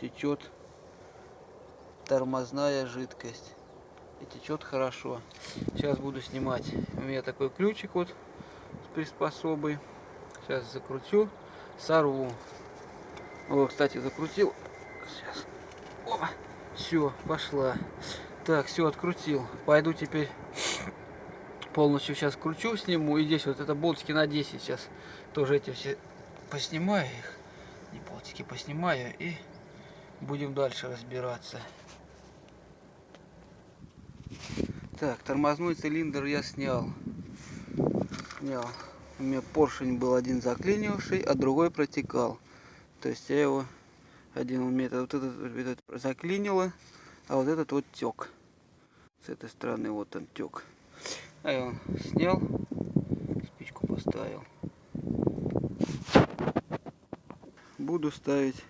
течет тормозная жидкость. И течет хорошо. Сейчас буду снимать. У меня такой ключик вот с приспособой. Сейчас закрутю, сорву. О, кстати, закрутил. Сейчас. О, все, пошла. Так, все, открутил. Пойду теперь полностью сейчас кручу, сниму. И здесь вот это болтики на 10 сейчас. Тоже эти все поснимаю их. Не болтики поснимаю и будем дальше разбираться. Так, тормозной цилиндр я снял. Снял. У меня поршень был один заклинивший, а другой протекал. То есть я его один у меня вот этот, этот заклинило, а вот этот вот тек. С этой стороны вот он тек. А я он снял, спичку поставил. Буду ставить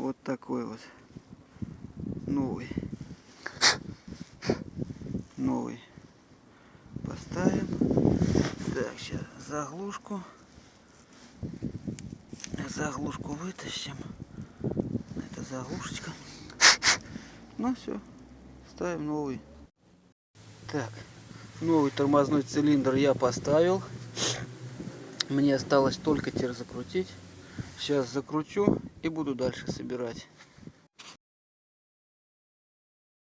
вот такой вот новый. Новый. Поставим. Так, сейчас заглушку. Заглушку вытащим. Это заглушечка. Ну все, ставим новый. Так, новый тормозной цилиндр я поставил. Мне осталось только теперь закрутить. Сейчас закручу и буду дальше собирать.